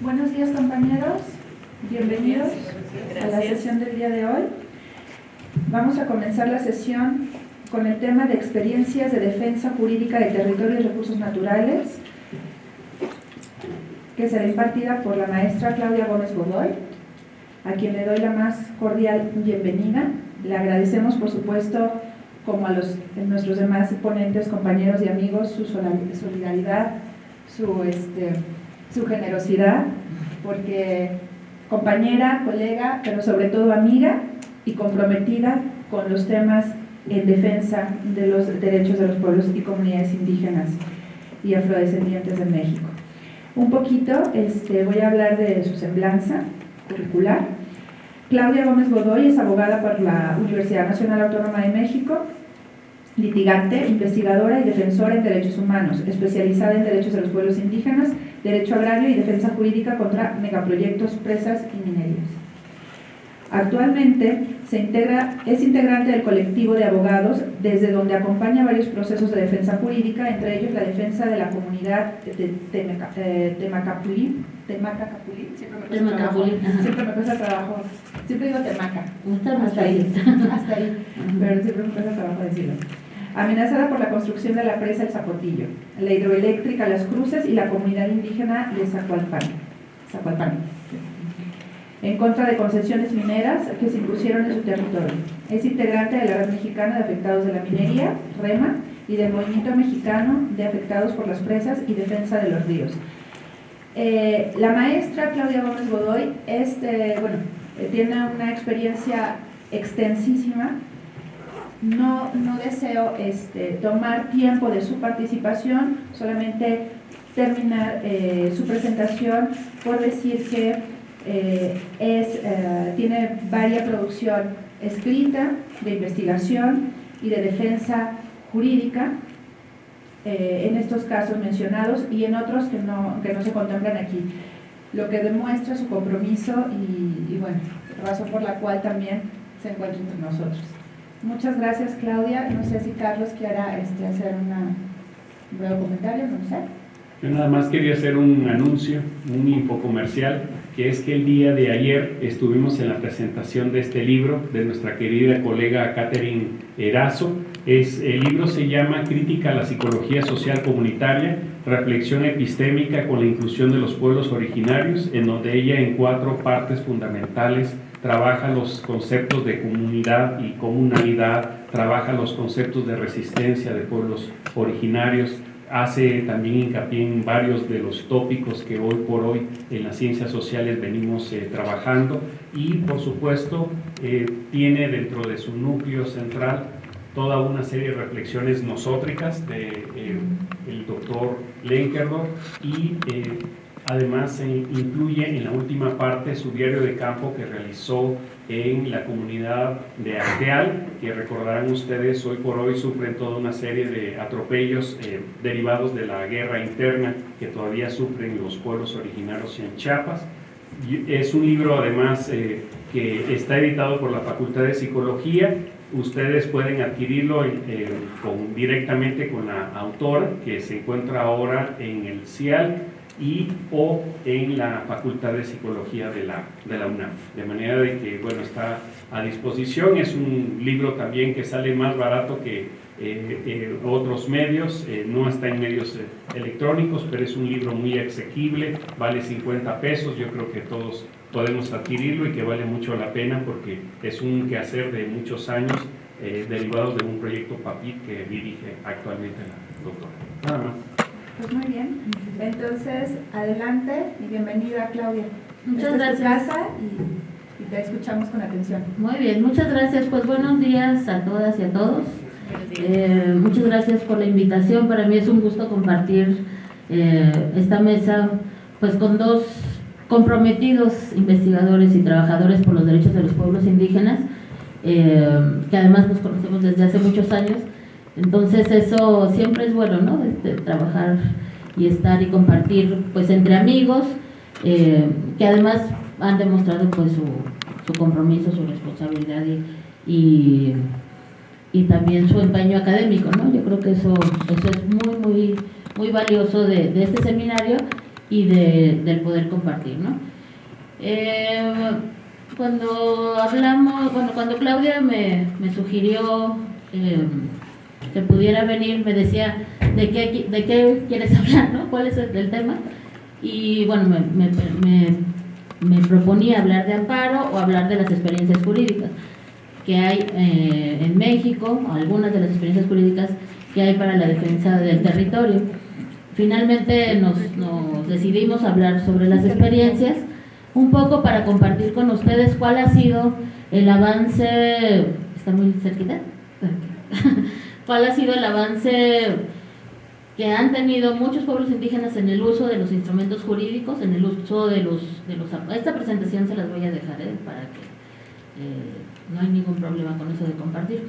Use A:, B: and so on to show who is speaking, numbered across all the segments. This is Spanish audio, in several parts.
A: Buenos días compañeros, bienvenidos a la sesión del día de hoy. Vamos a comenzar la sesión con el tema de experiencias de defensa jurídica de territorio y recursos naturales, que será impartida por la maestra Claudia Gómez Godoy, a quien le doy la más cordial bienvenida. Le agradecemos, por supuesto, como a los, nuestros demás ponentes, compañeros y amigos, su solidaridad, su, este, su generosidad, porque compañera, colega, pero sobre todo amiga y comprometida con los temas en defensa de los derechos de los pueblos y comunidades indígenas y afrodescendientes de México. Un poquito este, voy a hablar de su semblanza curricular. Claudia Gómez Godoy es abogada por la Universidad Nacional Autónoma de México, litigante, investigadora y defensora en derechos humanos, especializada en derechos de los pueblos indígenas, derecho agrario y defensa jurídica contra megaproyectos, presas y minerías. Actualmente se integra, es integrante del colectivo de abogados desde donde acompaña varios procesos de defensa jurídica, entre ellos la defensa de la comunidad de Temacapulín, Temacapulín, siempre me cuesta trabajo, siempre me cuesta trabajo, siempre digo Temaca, hasta ahí, hasta ahí, pero siempre me cuesta trabajo decirlo amenazada por la construcción de la presa El Zapotillo, la hidroeléctrica Las Cruces y la comunidad indígena de Zacualpan en contra de concesiones mineras que se impusieron en su territorio. Es integrante de la Red Mexicana de Afectados de la Minería, REMA, y del Movimiento Mexicano de Afectados por las Presas y Defensa de los Ríos. Eh, la maestra Claudia Gómez Godoy este, bueno, eh, tiene una experiencia extensísima no, no deseo este, tomar tiempo de su participación, solamente terminar eh, su presentación por decir que eh, es, eh, tiene varias producción escrita de investigación y de defensa jurídica en estos casos mencionados y en otros que no, que no se contemplan aquí, lo que demuestra su compromiso y, y bueno, razón por la cual también se encuentra entre nosotros. Muchas gracias, Claudia. No sé si Carlos quiera este, hacer un breve comentario, no sé.
B: Yo nada más quería hacer un anuncio, un infocomercial, que es que el día de ayer estuvimos en la presentación de este libro de nuestra querida colega Catherine Erazo. Es, el libro se llama Crítica a la Psicología Social Comunitaria, Reflexión Epistémica con la Inclusión de los Pueblos Originarios, en donde ella en cuatro partes fundamentales trabaja los conceptos de comunidad y comunalidad, trabaja los conceptos de resistencia de pueblos originarios, hace también hincapié en varios de los tópicos que hoy por hoy en las ciencias sociales venimos eh, trabajando. Y por supuesto eh, tiene dentro de su núcleo central toda una serie de reflexiones nosótricas de eh, el doctor Lenkerdorf y Además, se incluye en la última parte su diario de campo que realizó en la comunidad de Arteal, que recordarán ustedes, hoy por hoy sufren toda una serie de atropellos eh, derivados de la guerra interna que todavía sufren los pueblos originarios en Chiapas. Es un libro además eh, que está editado por la Facultad de Psicología. Ustedes pueden adquirirlo eh, directamente con la autora que se encuentra ahora en el CIAL y o en la Facultad de Psicología de la, de la UNAM. De manera de que, bueno, está a disposición. Es un libro también que sale más barato que eh, eh, otros medios, eh, no está en medios electrónicos, pero es un libro muy asequible, vale 50 pesos, yo creo que todos podemos adquirirlo y que vale mucho la pena porque es un quehacer de muchos años derivados de un proyecto PAPIT que dirige actualmente la doctora. Nada más.
A: Pues muy bien. Entonces, adelante y bienvenida, Claudia.
C: Muchas gracias.
A: y, te escuchamos con atención.
C: Muy bien, muchas gracias. Pues buenos días a todas y a todos. Eh, muchas gracias por la invitación. Para mí es un gusto compartir eh, esta mesa pues con dos comprometidos investigadores y trabajadores por los derechos de los pueblos indígenas, eh, que además nos conocemos desde hace muchos años entonces eso siempre es bueno, ¿no? Este, trabajar y estar y compartir pues entre amigos eh, que además han demostrado pues su, compromiso, su responsabilidad y, y, también su empeño académico, ¿no? Yo creo que eso, eso es muy, muy, muy valioso de, este seminario y de, del poder compartir. ¿no? Eh, cuando hablamos, bueno, cuando Claudia me, me sugirió eh, que pudiera venir, me decía, ¿de qué, de qué quieres hablar? ¿no? ¿Cuál es el, tema? Y bueno, me, me, me, proponía hablar de amparo o hablar de las experiencias jurídicas que hay eh, en México, algunas de las experiencias jurídicas que hay para la defensa del territorio. Finalmente nos, nos decidimos hablar sobre las experiencias un poco para compartir con ustedes cuál ha sido el avance, está muy cerquita, cuál ha sido el avance que han tenido muchos pueblos indígenas en el uso de los instrumentos jurídicos, en el uso de los... De los esta presentación se las voy a dejar ¿eh? para que eh, no hay ningún problema con eso de compartir.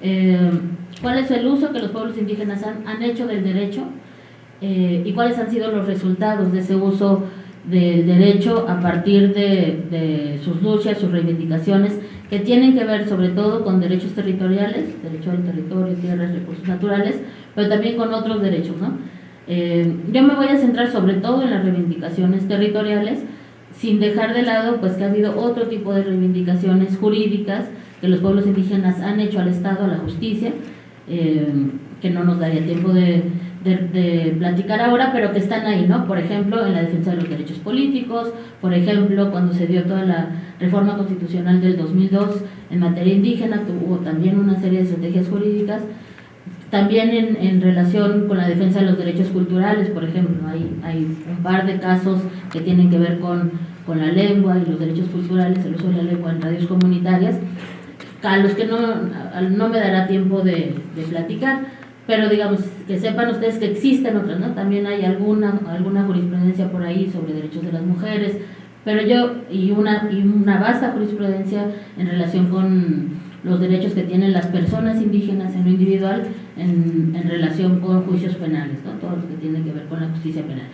C: Eh, ¿Cuál es el uso que los pueblos indígenas han, han hecho del derecho y cuáles han sido los resultados de ese uso del derecho a partir de, sus luchas, sus reivindicaciones, que tienen que ver sobre todo con derechos territoriales, derecho al territorio, tierras, recursos naturales, pero también con otros derechos. ¿no? Eh, yo me voy a centrar sobre todo en las reivindicaciones territoriales, sin dejar de lado pues que ha habido otro tipo de reivindicaciones jurídicas que los pueblos indígenas han hecho al Estado, a la justicia, eh, que no nos daría tiempo de, de, platicar ahora, pero que están ahí, ¿no? Por ejemplo, en la defensa de los derechos políticos, por ejemplo, cuando se dio toda la reforma constitucional del 2002 en materia indígena, tuvo también una serie de estrategias jurídicas, también en, en, relación con la defensa de los derechos culturales, por ejemplo, hay, hay un par de casos que tienen que ver con, con la lengua y los derechos culturales, el uso de la lengua en radios comunitarias, a los que no, no me dará tiempo de, de platicar pero digamos que sepan ustedes que existen otras, ¿no? También hay alguna, alguna jurisprudencia por ahí sobre derechos de las mujeres, pero yo, y una, y una vasta jurisprudencia en relación con los derechos que tienen las personas indígenas en lo individual en, en relación con juicios penales, ¿no? Todo lo que tiene que ver con la justicia penal.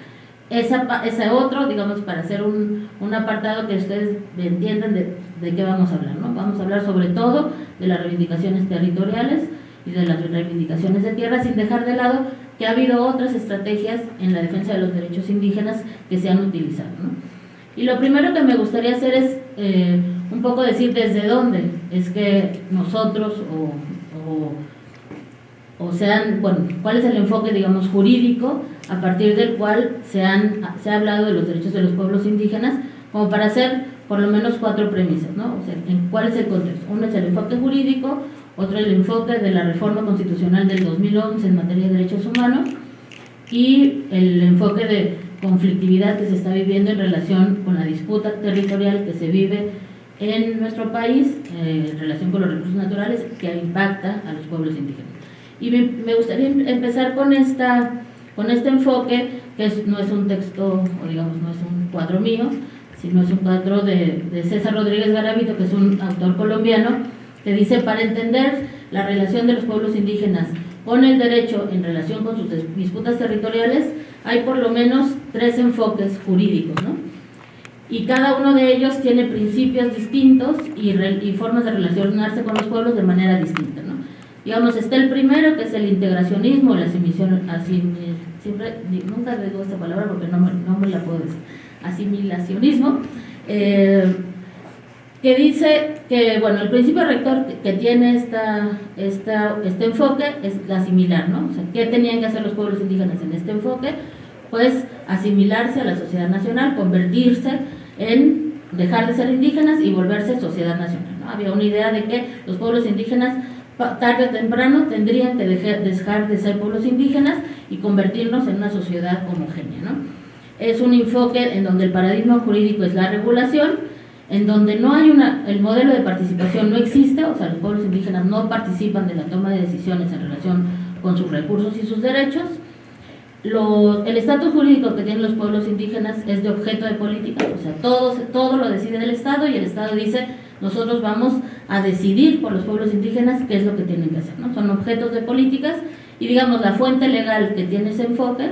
C: Esa, ese otro, digamos, para hacer un, un apartado que ustedes entiendan de, de qué vamos a hablar, ¿no? Vamos a hablar sobre todo de las reivindicaciones territoriales, y de las reivindicaciones de tierra, sin dejar de lado que ha habido otras estrategias en la defensa de los derechos indígenas que se han utilizado. Y lo primero que me gustaría hacer es eh, un poco decir desde dónde es que nosotros o, o, sean, bueno, cuál es el enfoque, digamos, jurídico a partir del cual se, han, se ha hablado de los derechos de los pueblos indígenas, como para hacer por lo menos cuatro premisas, ¿no? O sea, en cuál es el contexto. Uno es el enfoque jurídico, otro el enfoque de la reforma constitucional del 2011 en materia de derechos humanos y el enfoque de conflictividad que se está viviendo en relación con la disputa territorial que se vive en nuestro país eh, en relación con los recursos naturales que impacta a los pueblos indígenas. Y me, gustaría em-, empezar con, esta, con este enfoque, que no es un texto, o digamos, no es un cuadro mío, sino es un cuadro de, de César Rodríguez Garavito, que es un autor colombiano, que dice, para entender la relación de los pueblos indígenas con el derecho en relación con sus disputas territoriales, hay por lo menos tres enfoques jurídicos, ¿no? Y cada uno de ellos tiene principios distintos y, formas de relacionarse con los pueblos de manera distinta, ¿no? Digamos, está el primero, que es el integracionismo, la asimilación, siempre, nunca digo esta palabra porque no me, no me la puedo decir, asimilacionismo, eh, que dice que, bueno, el principio rector que, tiene esta, esta, este enfoque es la similar, ¿no? O sea, ¿qué tenían que hacer los pueblos indígenas en este enfoque? Pues asimilarse a la sociedad nacional, convertirse en dejar de ser indígenas y volverse sociedad nacional, ¿no? Había una idea de que los pueblos indígenas tarde o temprano tendrían que dejar de ser pueblos indígenas y convertirnos en una sociedad homogénea, ¿no? Es un enfoque en donde el paradigma jurídico es la regulación, en donde no hay una, el modelo de participación no existe, o sea, los pueblos indígenas no participan de la toma de decisiones en relación con sus recursos y sus derechos. el estatus jurídico que tienen los pueblos indígenas es de objeto de política, o sea, todo, todo lo decide el Estado y el Estado dice, nosotros vamos a decidir por los pueblos indígenas qué es lo que tienen que hacer, ¿no? Son objetos de políticas y digamos la fuente legal que tiene ese enfoque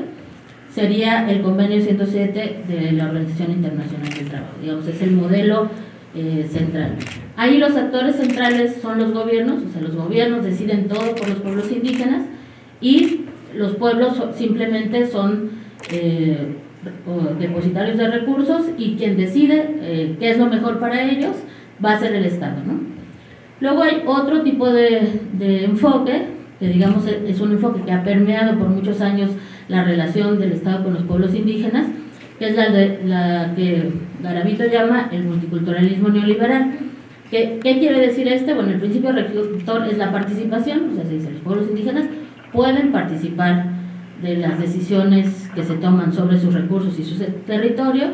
C: sería el convenio 107 de la Organización Internacional del Trabajo. Digamos, es el modelo eh, central. Ahí los actores centrales son los gobiernos, o sea, los gobiernos deciden todo por los pueblos indígenas y los pueblos simplemente son, eh, depositarios de recursos y quien decide eh, qué es lo mejor para ellos va a ser el Estado. ¿no? Luego hay otro tipo de, de, enfoque, que digamos es un enfoque que ha permeado por muchos años la relación del Estado con los pueblos indígenas, que es la, de, la que Garavito llama el multiculturalismo neoliberal. ¿Qué, ¿Qué, quiere decir este? Bueno, el principio rector es la participación, o sea, se dice, los pueblos indígenas pueden participar de las decisiones que se toman sobre sus recursos y su territorio.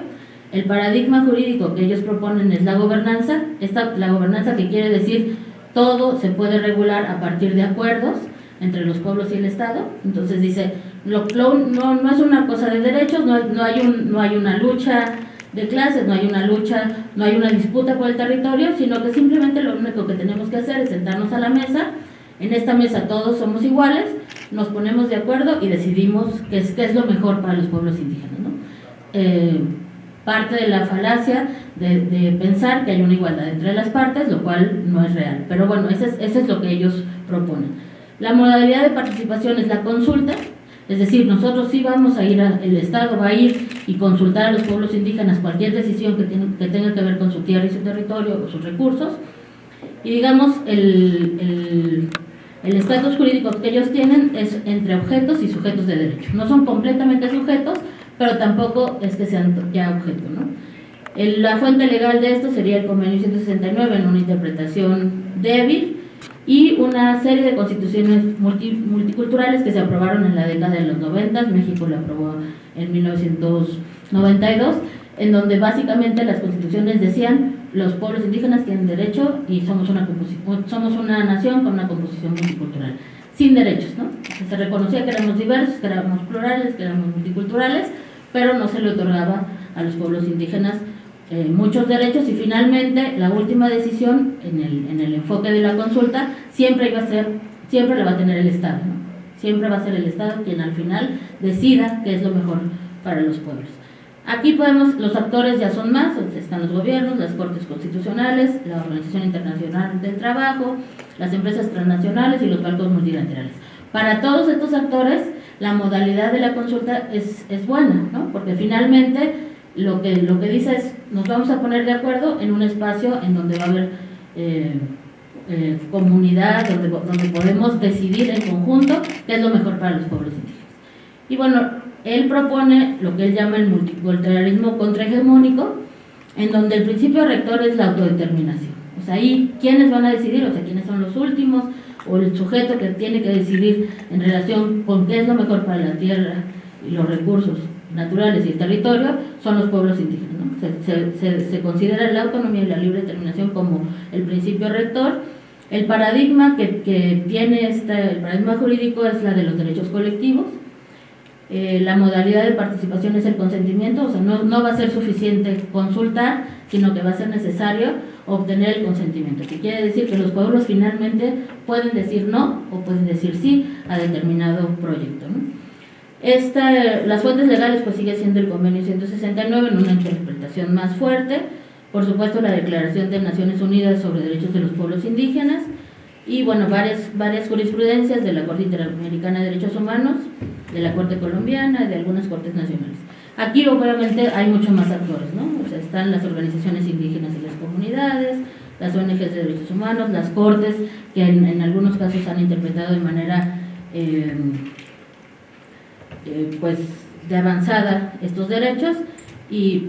C: El paradigma jurídico que ellos proponen es la gobernanza, esta, la gobernanza que quiere decir todo se puede regular a partir de acuerdos entre los pueblos y el Estado. Entonces dice, no, no, es una cosa de derechos, no, no, hay no hay una lucha de clases, no hay una lucha, no hay una disputa por el territorio, sino que simplemente lo único que tenemos que hacer es sentarnos a la mesa. En esta mesa todos somos iguales, nos ponemos de acuerdo y decidimos qué es, qué es lo mejor para los pueblos indígenas. ¿no? Eh, parte de la falacia de, de, pensar que hay una igualdad entre las partes, lo cual no es real. Pero bueno, eso es, eso es lo que ellos proponen. La modalidad de participación es la consulta, es decir, nosotros sí vamos a ir, a, el Estado va a ir y consultar a los pueblos indígenas cualquier decisión que, tiene, que tenga que ver con su tierra y su territorio o sus recursos. Y digamos, el, el el estatus jurídico que ellos tienen es entre objetos y sujetos de derecho. No son completamente sujetos, pero tampoco es que sean ya objeto. ¿no? la fuente legal de esto sería el convenio 169 en una interpretación débil y una serie de constituciones multiculturales que se aprobaron en la década de los 90, México la aprobó en 1992, en donde básicamente las constituciones decían los pueblos indígenas tienen derecho y somos una, somos una nación con una composición multicultural, sin derechos, ¿no? Se reconocía que éramos diversos, que éramos plurales, que éramos multiculturales, pero no se le otorgaba a los pueblos indígenas eh, muchos derechos y finalmente la última decisión en el, en el enfoque de la consulta siempre iba a ser, siempre la va a tener el Estado. Siempre va a ser el Estado quien al final decida qué es lo mejor para los pueblos. Aquí podemos, los actores ya son más, están los gobiernos, las cortes constitucionales, la Organización Internacional del Trabajo, las empresas transnacionales y los bancos multilaterales. Para todos estos actores, la modalidad de la consulta es, es buena, ¿no? porque finalmente lo que, lo que dice es, nos vamos a poner de acuerdo en un espacio en donde va a haber eh, eh, comunidad, donde, donde podemos decidir en conjunto qué es lo mejor para los pueblos indígenas. Y bueno, él propone lo que él llama el multiculturalismo contrahegemónico, en donde el principio rector es la autodeterminación. O sea, ahí, ¿quiénes van a decidir? O sea, ¿quiénes son los últimos? O el sujeto que tiene que decidir en relación con qué es lo mejor para la tierra y los recursos naturales y el territorio, son los pueblos indígenas. se, considera la autonomía y la libre determinación como el principio rector. El paradigma que, que tiene este, el paradigma jurídico es la de los derechos colectivos, eh, la modalidad de participación es el consentimiento, o sea, no, no, va a ser suficiente consultar, sino que va a ser necesario obtener el consentimiento, que quiere decir que los pueblos finalmente pueden decir no o pueden decir sí a determinado proyecto. Esta, las fuentes legales pues sigue siendo el convenio 169 en una interpretación más fuerte, por supuesto la Declaración de Naciones Unidas sobre Derechos de los Pueblos Indígenas y bueno, varias, varias jurisprudencias de la Corte Interamericana de Derechos Humanos, de la Corte Colombiana y de algunas Cortes Nacionales. Aquí obviamente hay muchos más actores, ¿no? O sea, están las organizaciones indígenas y las comunidades, las ONGs de derechos humanos, las cortes que en, algunos casos han interpretado de manera eh, eh, pues de avanzada estos derechos y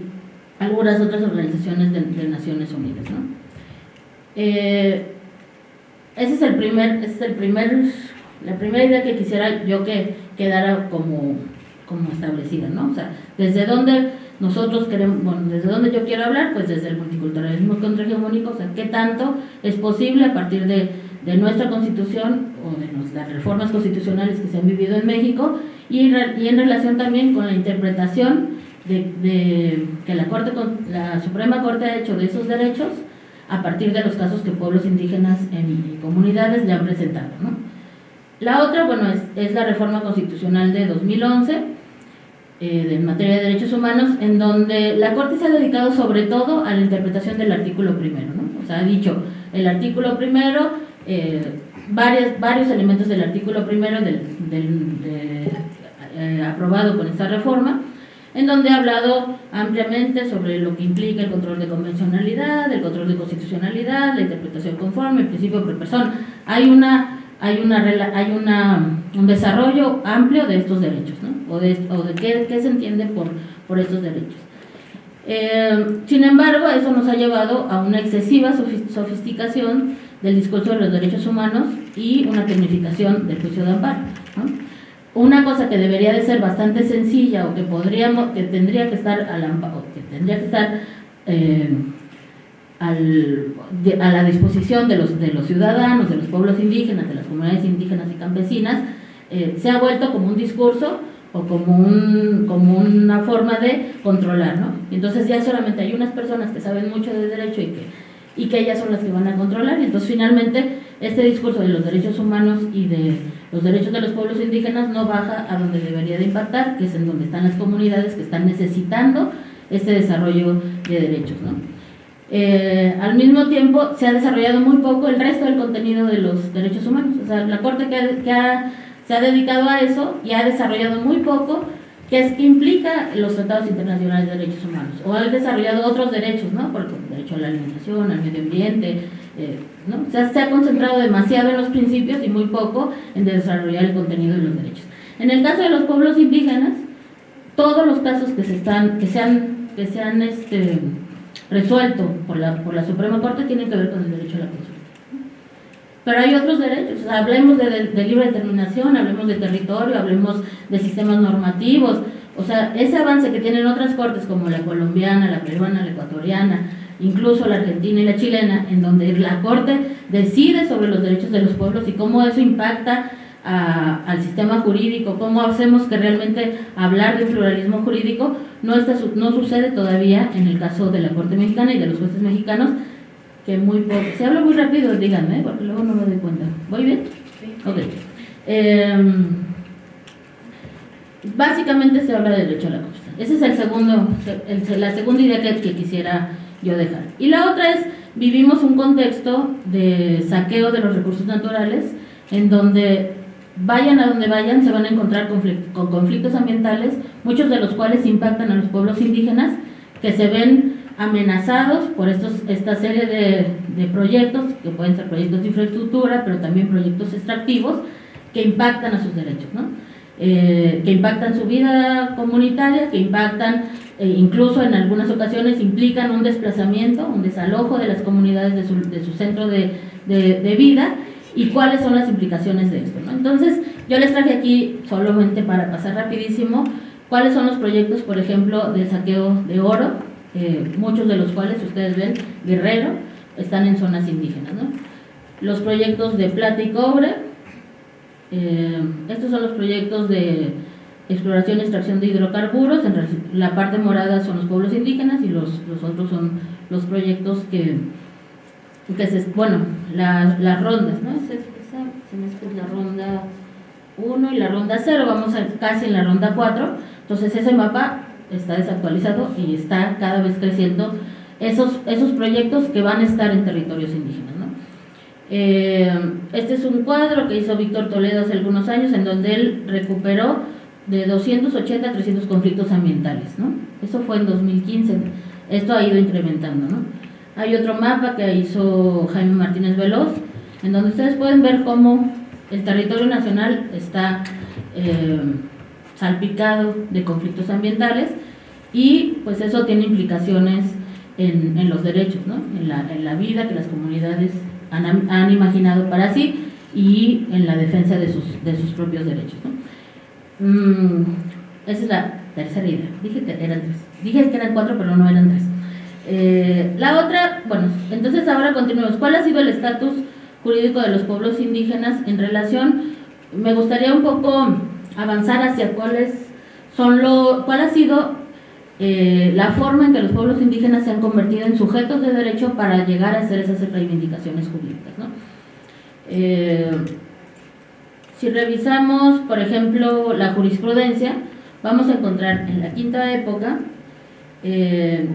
C: algunas otras organizaciones de, Naciones Unidas, ¿no? Eh, es el primer, ese es el primer, la primera idea que quisiera yo que quedara como, como establecida, ¿no? O sea, desde dónde nosotros queremos, bueno, desde dónde yo quiero hablar, pues desde el multiculturalismo contrahegemónico, o sea, qué tanto es posible a partir de, de nuestra constitución o de las reformas constitucionales que se han vivido en México y, en relación también con la interpretación de, que la, Corte, la Suprema Corte ha hecho de esos derechos a partir de los casos que pueblos indígenas en comunidades le han presentado. ¿no? La otra, bueno, es, la reforma constitucional de 2011 eh, en materia de derechos humanos, en donde la Corte se ha dedicado sobre todo a la interpretación del artículo primero. ¿no? O sea, ha dicho el artículo primero, eh, varios, varios elementos del artículo primero del, del de, eh, aprobado con esta reforma, en donde ha hablado ampliamente sobre lo que implica el control de convencionalidad, el control de constitucionalidad, la interpretación conforme, el principio por persona. Hay una hay una hay una, un desarrollo amplio de estos derechos, ¿no? o de, o de qué, qué, se entiende por, por estos derechos. Eh, sin embargo, eso nos ha llevado a una excesiva sofisticación del discurso de los derechos humanos y una tecnificación del juicio de amparo. Una cosa que debería de ser bastante sencilla o que podríamos, que tendría que estar al que tendría que estar eh, al, a la disposición de los, de los ciudadanos, de los pueblos indígenas, de las comunidades indígenas y campesinas, eh, se ha vuelto como un discurso o como, un, como una forma de controlar, ¿no? entonces ya solamente hay unas personas que saben mucho de derecho y que, y que ellas son las que van a controlar, y entonces finalmente este discurso de los derechos humanos y de los derechos de los pueblos indígenas no baja a donde debería de impactar, que es en donde están las comunidades que están necesitando este desarrollo de derechos, ¿no? Eh, al mismo tiempo se ha desarrollado muy poco el resto del contenido de los derechos humanos. O sea, la Corte que, que ha se ha dedicado a eso y ha desarrollado muy poco que, es, implica los tratados internacionales de derechos humanos, o ha desarrollado otros derechos, ¿no? Por el derecho a la alimentación, al medio ambiente, eh, ¿no? O sea, se ha concentrado demasiado en los principios y muy poco en desarrollar el contenido de los derechos. En el caso de los pueblos indígenas, todos los casos que se están, que se han, que se han este, resuelto por la, por la Suprema Corte tienen que ver con el derecho a la consulta. Pero hay otros derechos, hablemos de, libre determinación, hablemos de territorio, hablemos de sistemas normativos, o sea, ese avance que tienen otras cortes como la colombiana, la peruana, la ecuatoriana, incluso la argentina y la chilena, en donde la corte decide sobre los derechos de los pueblos y cómo eso impacta al sistema jurídico, cómo hacemos que realmente hablar de pluralismo jurídico no, está, no sucede todavía en el caso de la Corte Mexicana y de los jueces mexicanos, que muy poco. Si hablo muy rápido, díganme, porque luego no me doy cuenta. ¿Voy bien? Sí. Ok. Em, básicamente se habla del derecho a la costa. Esa es el segundo, la segunda idea que, que, quisiera yo dejar. Y la otra es, vivimos un contexto de saqueo de los recursos naturales, en donde vayan a donde vayan, se van a encontrar con conflictos ambientales, muchos de los cuales impactan a los pueblos indígenas, que se ven amenazados por estos, esta serie de, proyectos, que pueden ser proyectos de infraestructura, pero también proyectos extractivos, que impactan a sus derechos, ¿no? Eh, que impactan su vida comunitaria, que impactan, eh, incluso en algunas ocasiones implican un desplazamiento, un desalojo de las comunidades de su, de su centro de, de, vida y cuáles son las implicaciones de esto. ¿no? Entonces, yo les traje aquí, solamente para pasar rapidísimo, cuáles son los proyectos, por ejemplo, del saqueo de oro, eh, muchos de los cuales ustedes ven, Guerrero, están en zonas indígenas. ¿no? Los proyectos de plata y cobre, eh, estos son los proyectos de exploración y extracción de hidrocarburos, en la parte morada son los pueblos indígenas y los, los otros son los proyectos que, que se, bueno, las rondas, ¿no? Se, se, la ronda 1 y la ronda 0, vamos a, casi en la ronda 4, entonces ese mapa está desactualizado y está cada vez creciendo esos, esos proyectos que van a estar en territorios indígenas. ¿no? Eh, este es un cuadro que hizo Víctor Toledo hace algunos años en donde él recuperó de 280 a 300 conflictos ambientales. ¿no? Eso fue en 2015. Esto ha ido incrementando. ¿no? Hay otro mapa que hizo Jaime Martínez Veloz, en donde ustedes pueden ver cómo el territorio nacional está eh, salpicado de conflictos ambientales y pues eso tiene implicaciones en, los derechos, ¿no? en, la, en, la, vida que las comunidades han, imaginado para sí y en la defensa de sus, propios derechos. Mm, esa es la tercera idea. Dije que eran tres. Dije que eran cuatro, pero no eran tres. Eh, la otra, bueno, entonces ahora continuemos. ¿Cuál ha sido el estatus jurídico de los pueblos indígenas en relación? Me gustaría un poco avanzar hacia cuáles son lo, cuál ha sido eh, la forma en que los pueblos indígenas se han convertido en sujetos de derecho para llegar a hacer esas reivindicaciones jurídicas. ¿no? Eh, si revisamos, por ejemplo, la jurisprudencia, vamos a encontrar en la quinta época eh,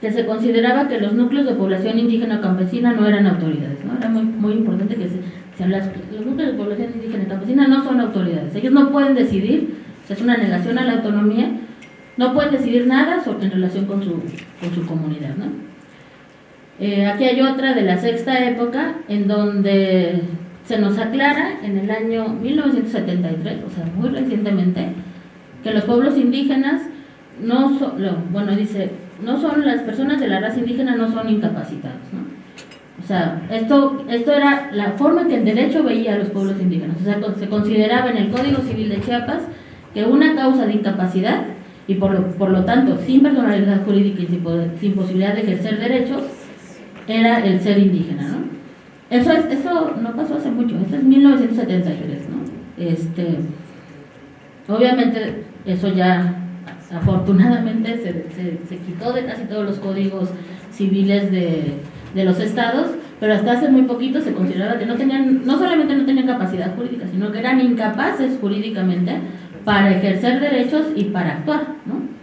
C: que se consideraba que los núcleos de población indígena o campesina no eran autoridades. ¿no? Era muy, muy importante que se, los núcleos de población indígena campesina no son autoridades. Ellos no pueden decidir, es una negación a la autonomía, no pueden decidir nada en relación con su, con su comunidad. ¿no? Eh, aquí hay otra de la sexta época en donde se nos aclara en el año 1973, o sea, muy recientemente, que los pueblos indígenas no son, bueno, dice, no son las personas de la raza indígena no son incapacitados, ¿no? O sea, esto, esto era la forma en que el derecho veía a los pueblos indígenas. O sea, se consideraba en el Código Civil de Chiapas que una causa de incapacidad y por lo, por lo tanto sin personalidad jurídica y sin, sin, posibilidad de ejercer derechos era el ser indígena, ¿no? Eso, es, eso no pasó hace mucho, esto es 1973, ¿no? Este, obviamente eso ya afortunadamente se, se, quitó de casi todos los códigos civiles de, de, los estados, pero hasta hace muy poquito se consideraba que no tenían, no solamente no tenían capacidad jurídica, sino que eran incapaces jurídicamente para ejercer derechos y para actuar. ¿no?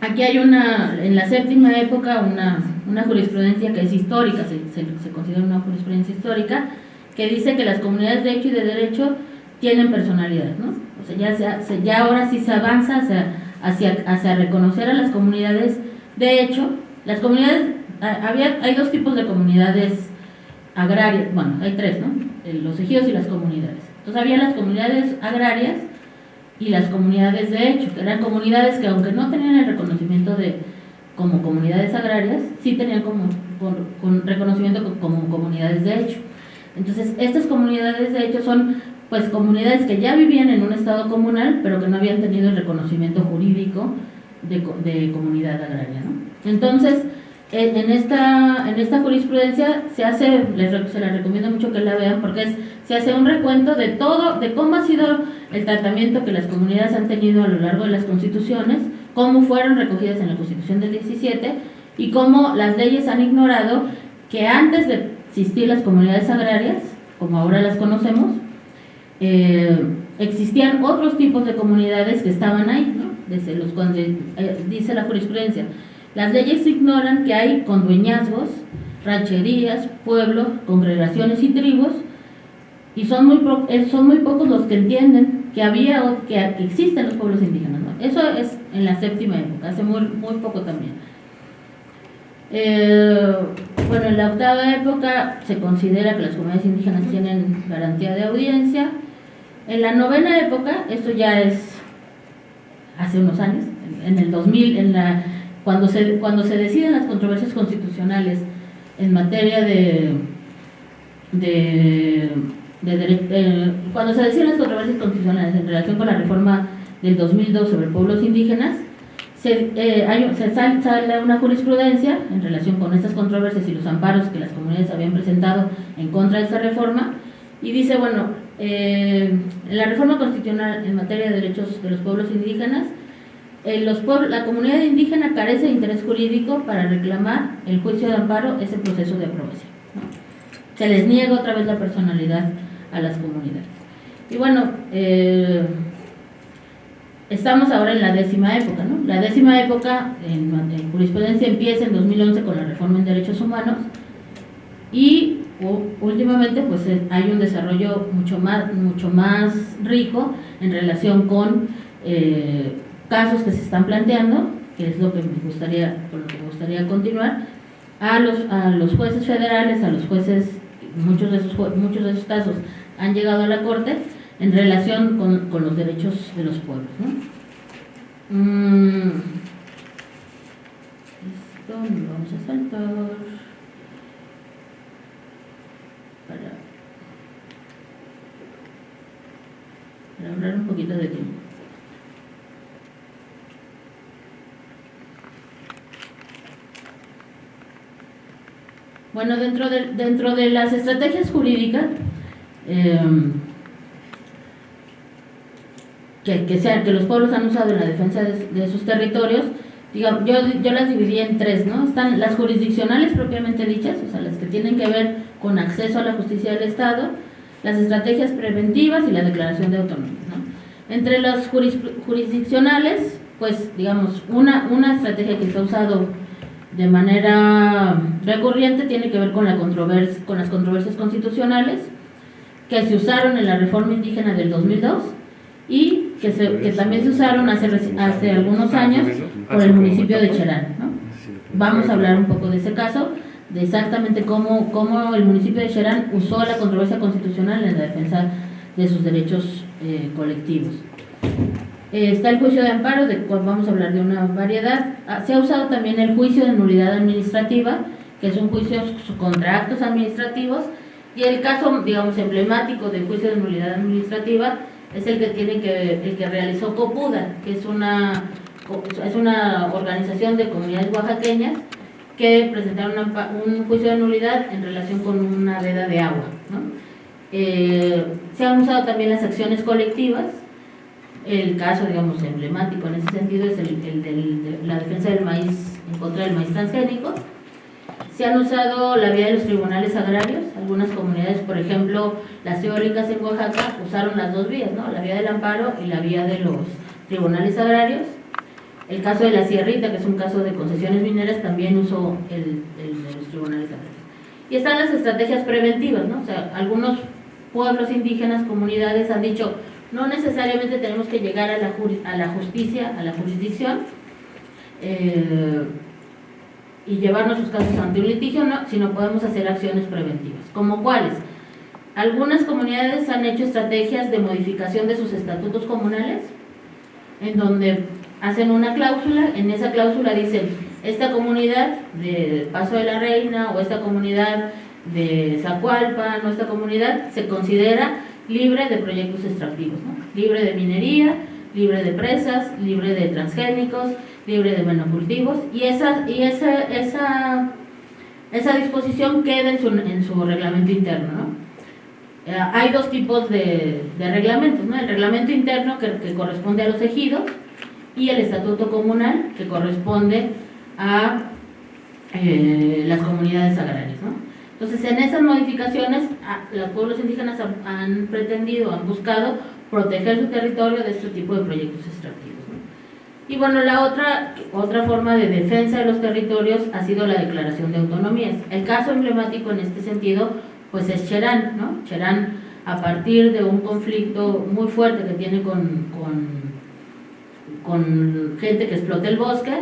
C: Aquí hay una, en la séptima época, una, una jurisprudencia que es histórica, se, se, considera una jurisprudencia histórica, que dice que las comunidades de hecho y de derecho tienen personalidad, ¿no? O sea, ya, se, ya ahora sí se avanza hacia, reconocer a las comunidades de hecho, las comunidades, había, hay dos tipos de comunidades agrarias, bueno, hay tres, ¿no? Los ejidos y las comunidades. Entonces había las comunidades agrarias y las comunidades de hecho, que eran comunidades que aunque no tenían el reconocimiento de como comunidades agrarias, sí tenían como con, reconocimiento como comunidades de hecho. Entonces, estas comunidades de hecho son pues comunidades que ya vivían en un estado comunal, pero que no habían tenido el reconocimiento jurídico de, de comunidad agraria. ¿no? Entonces, en, esta, en esta jurisprudencia se hace, les, se la recomiendo mucho que la vean porque es, se hace un recuento de todo, de cómo ha sido el tratamiento que las comunidades han tenido a lo largo de las constituciones, cómo fueron recogidas en la constitución del 17 y cómo las leyes han ignorado que antes de existir las comunidades agrarias, como ahora las conocemos, eh, existían otros tipos de comunidades que estaban ahí, ¿no? Desde los, eh, dice la jurisprudencia, las leyes ignoran que hay condueñazgos, rancherías, pueblos, congregaciones y tribus, y son muy, eh, son muy pocos los que entienden que había o que, existen los pueblos indígenas. Eso es en la séptima época, hace muy, muy poco también. Bueno, en la octava época se considera que las comunidades indígenas tienen garantía de audiencia. En la novena época, esto ya es hace unos años, en el 2000, en la cuando se, cuando se deciden las controversias constitucionales en materia de, de, eh, cuando se deciden las controversias constitucionales en relación con la reforma del 2002 sobre pueblos indígenas, se, eh, se sale una jurisprudencia en relación con estas controversias y los amparos que las comunidades habían presentado en contra de esta reforma y dice, bueno, eh, la reforma constitucional en materia de derechos de los pueblos indígenas eh, los la comunidad indígena carece de interés jurídico para reclamar el juicio de amparo, ese proceso de aprobación. Se les niega otra vez la personalidad a las comunidades. Y bueno, eh, estamos ahora en la décima época. ¿no? La décima época en, jurisprudencia empieza en 2011 con la reforma en derechos humanos y últimamente pues eh, hay un desarrollo mucho más, mucho más rico en relación con casos que se están planteando, que es lo que me gustaría, lo que me gustaría continuar, a los, a los jueces federales, a los jueces, muchos de esos, muchos de esos casos han llegado a la Corte en relación con, con los derechos de los pueblos. Mm. Vamos a saltar para, para hablar un poquito de tiempo. Bueno, dentro de, dentro de las estrategias jurídicas em, que, que, los pueblos han usado en la defensa de, sus territorios, digamos, yo, yo las dividí en tres, ¿no? Están las jurisdiccionales propiamente dichas, o sea, las que tienen que ver con acceso a la justicia del Estado, las estrategias preventivas y la declaración de autonomía, ¿no? Entre las jurisdiccionales, pues, digamos, una, una estrategia que se ha usado de manera recurrente tiene que ver con, la controversia, con las controversias constitucionales que se usaron en la reforma indígena del 2002 y que, que también se usaron hace, hace algunos años por el municipio de Cherán. ¿no? Vamos a hablar un poco de ese caso, de exactamente cómo, cómo el municipio de Cherán usó la controversia constitucional en la defensa de sus derechos eh, colectivos. Eh, está el juicio de amparo, de cual vamos a hablar de una variedad. Ah, se ha usado también el juicio de nulidad administrativa, que es un juicio contra actos administrativos, y el caso, digamos, emblemático del juicio de nulidad administrativa es el que tiene que el que realizó Copuda, que es una es una organización de comunidades oaxaqueñas que presentaron un juicio de nulidad en relación con una veda de agua. Eh, se han usado también las acciones colectivas. El caso, digamos, emblemático en ese sentido es el, de la defensa del maíz en contra del maíz transgénico. Se han usado la vía de los tribunales agrarios. Algunas comunidades, por ejemplo, las eólicas en Oaxaca, usaron las dos vías, ¿no? la vía del amparo y la vía de los tribunales agrarios. El caso de la Sierrita, que es un caso de concesiones mineras, también usó el, de los tribunales agrarios. Y están las estrategias preventivas, ¿no? O sea, algunos pueblos indígenas, comunidades han dicho, no necesariamente tenemos que llegar a la, a la justicia, a la jurisdicción, eh, y llevar nuestros casos ante un litigio, no, sino podemos hacer acciones preventivas. ¿Como cuáles? Algunas comunidades han hecho estrategias de modificación de sus estatutos comunales, en donde hacen una cláusula, en esa cláusula dicen, esta comunidad de Paso de la Reina o esta comunidad de Zacualpa, nuestra comunidad se considera libre de proyectos extractivos, libre de minería, libre de presas, libre de transgénicos, libre de monocultivos y esa, y esa, esa, esa disposición queda en su, en su reglamento interno. ¿no? Eh, hay dos tipos de, de reglamentos, ¿no? el reglamento interno que, que, corresponde a los ejidos y el estatuto comunal que corresponde a eh, las comunidades agrarias. ¿no? Entonces, en esas modificaciones, los pueblos indígenas han, han pretendido, han buscado proteger su territorio de este tipo de proyectos extractivos. Y bueno, la otra, otra forma de defensa de los territorios ha sido la declaración de autonomías. El caso emblemático en este sentido, pues es Cherán, ¿no? Cherán, a partir de un conflicto muy fuerte que tiene con, con, con gente que explota el bosque,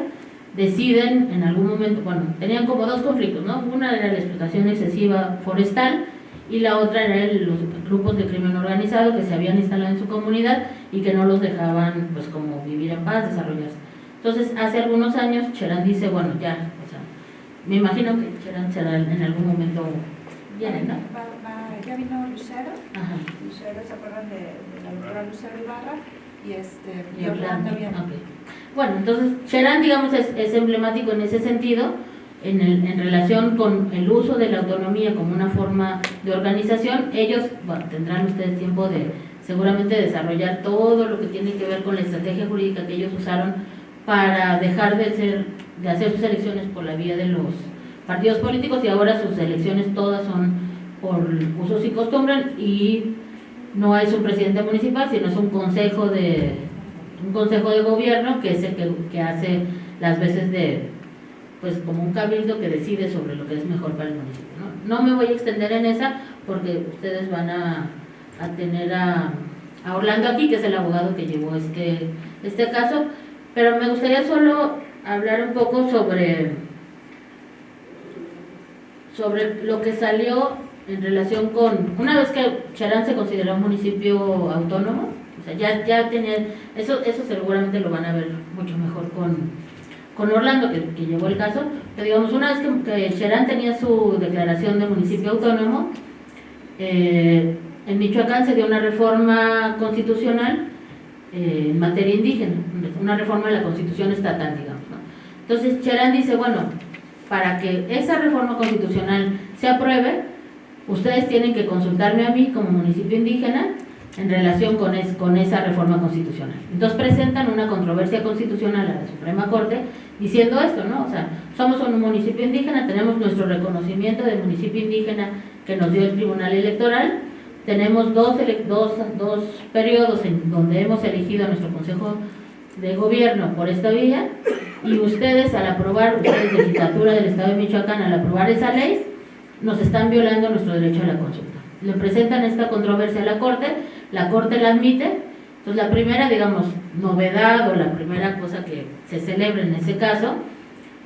C: deciden en algún momento, bueno, tenían como dos conflictos, ¿no? Una era la explotación excesiva forestal y la otra era los grupos de crimen organizado que se habían instalado en su comunidad y que no los dejaban pues como vivir en paz, desarrollarse. Entonces, hace algunos años Cherán dice, bueno, ya, o sea, me imagino que Cherán será en algún momento
A: viene, ¿no? ya vino Lucero, Ajá. Lucero, ¿se acuerdan de, la doctora Lucero Ibarra? Y este, y Orlando viene.
C: Bueno, entonces Cherán, digamos, es, es emblemático en ese sentido, en, el, en, relación con el uso de la autonomía como una forma de organización, ellos bueno, tendrán ustedes tiempo de seguramente desarrollar todo lo que tiene que ver con la estrategia jurídica que ellos usaron para dejar de, ser, de hacer sus elecciones por la vía de los partidos políticos y ahora sus elecciones todas son por usos y costumbres y no es un presidente municipal, sino es un consejo de un consejo de gobierno que es el que, que hace las veces de pues como un cabildo que decide sobre lo que es mejor para el municipio. No, me voy a extender en esa porque ustedes van a, a tener a, a, Orlando aquí, que es el abogado que llevó este, este caso, pero me gustaría solo hablar un poco sobre, sobre lo que salió en relación con, una vez que Charán se consideró un municipio autónomo, o sea, ya, ya tenía, eso, eso seguramente lo van a ver mucho mejor con con Orlando, que, que, llevó el caso, pero digamos, una vez que, que Cherán tenía su declaración de municipio autónomo, eh, en Michoacán se dio una reforma constitucional eh, en materia indígena, una reforma de la constitución estatal, digamos. ¿no? Entonces Cherán dice, bueno, para que esa reforma constitucional se apruebe, ustedes tienen que consultarme a mí como municipio indígena en relación con, es, con esa reforma constitucional. Entonces presentan una controversia constitucional a la Suprema Corte diciendo esto, ¿no? O sea, somos un municipio indígena, tenemos nuestro reconocimiento de municipio indígena que nos dio el Tribunal Electoral, tenemos dos, dos, dos periodos en donde hemos elegido a nuestro Consejo de Gobierno por esta vía y ustedes al aprobar, ustedes legislatura del Estado de Michoacán, al aprobar esa ley, nos están violando nuestro derecho a la consulta. Le presentan esta controversia a la Corte, la Corte la admite Entonces la primera, digamos, novedad o la primera cosa que se celebra en ese caso,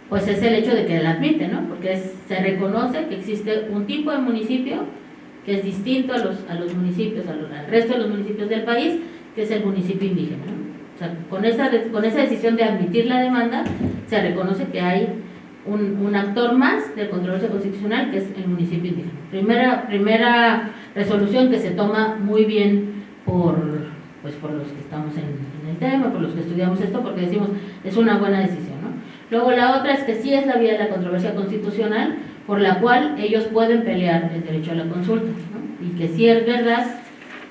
C: pues es el hecho de que la admite, ¿no? Porque se reconoce que existe un tipo de municipio que es distinto a los, a los municipios, a los- al resto de los municipios del país, que es el municipio indígena. O sea, con esa, con esa decisión de admitir la demanda, se reconoce que hay un, un actor más de controversia constitucional, que es el municipio indígena. Primera, primera resolución que se toma muy bien por, pues, por los que estamos en, el tema, por los que estudiamos esto, porque decimos, es una buena decisión. ¿no? Luego la otra es que sí es la vía de la controversia constitucional, por la cual ellos pueden pelear el derecho a la consulta, y que sí es verdad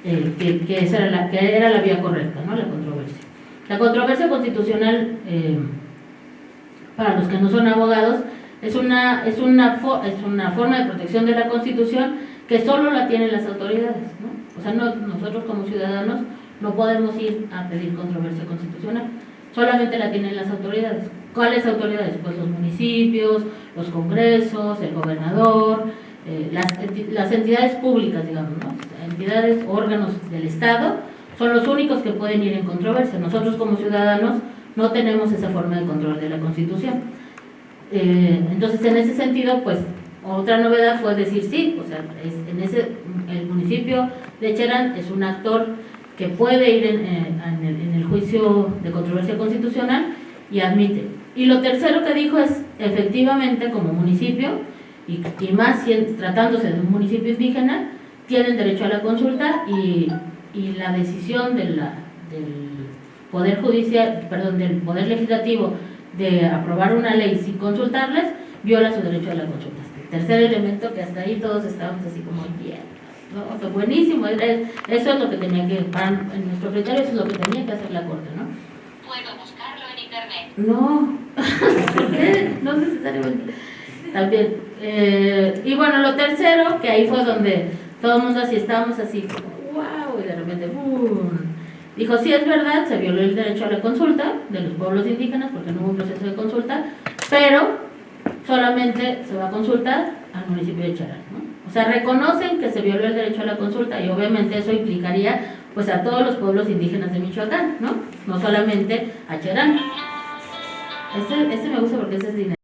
C: eh, que, que era la, que era la vía correcta, ¿no? la controversia. La controversia constitucional, eh, para los que no son abogados, es una, es, una es una forma de protección de la Constitución que solo la tienen las autoridades. ¿no? O sea, no- nosotros como ciudadanos no podemos ir a pedir controversia constitucional, solamente la tienen las autoridades. ¿Cuáles autoridades? Pues los municipios, los congresos, el gobernador, eh, las, las entidades públicas, digamos, ¿no? entidades, órganos del Estado, son los únicos que pueden ir en controversia. Nosotros como ciudadanos no tenemos esa forma de control de la Constitución. Eh, entonces, en ese sentido, pues, otra novedad fue decir sí, o sea, es- en ese, el municipio de Cherán es un actor que puede ir en, eh, en el, juicio de controversia constitucional y admite. Y lo tercero que dijo es, efectivamente, como municipio, y, y más tratándose de un municipio indígena, tienen derecho a la consulta y, y la decisión de la, del Poder Judicial, perdón, del Poder Legislativo de aprobar una ley sin consultarles, viola su derecho a la consulta. Tercer elemento que hasta ahí todos estábamos así como bien, ¿no? O sea, buenísimo, eso es lo que tenía que, para, en nuestro criterio, eso es lo que tenía que hacer la Corte, ¿no?
D: Puedo buscarlo en internet.
C: No, ¿por qué? No necesariamente. También. eh, y bueno, lo tercero, que ahí fue donde todo el mundo así estábamos así, como, wow, y de repente, ¡boom! Dijo, sí es verdad, se violó el derecho a la consulta de los pueblos indígenas porque no hubo un proceso de consulta, pero solamente se va a consultar al municipio de Charán. ¿no? O sea, reconocen que se violó el derecho a la consulta y obviamente eso implicaría pues a todos los pueblos indígenas de Michoacán, ¿no? No solamente a Cherán. Este, este me gusta porque ese es dinero.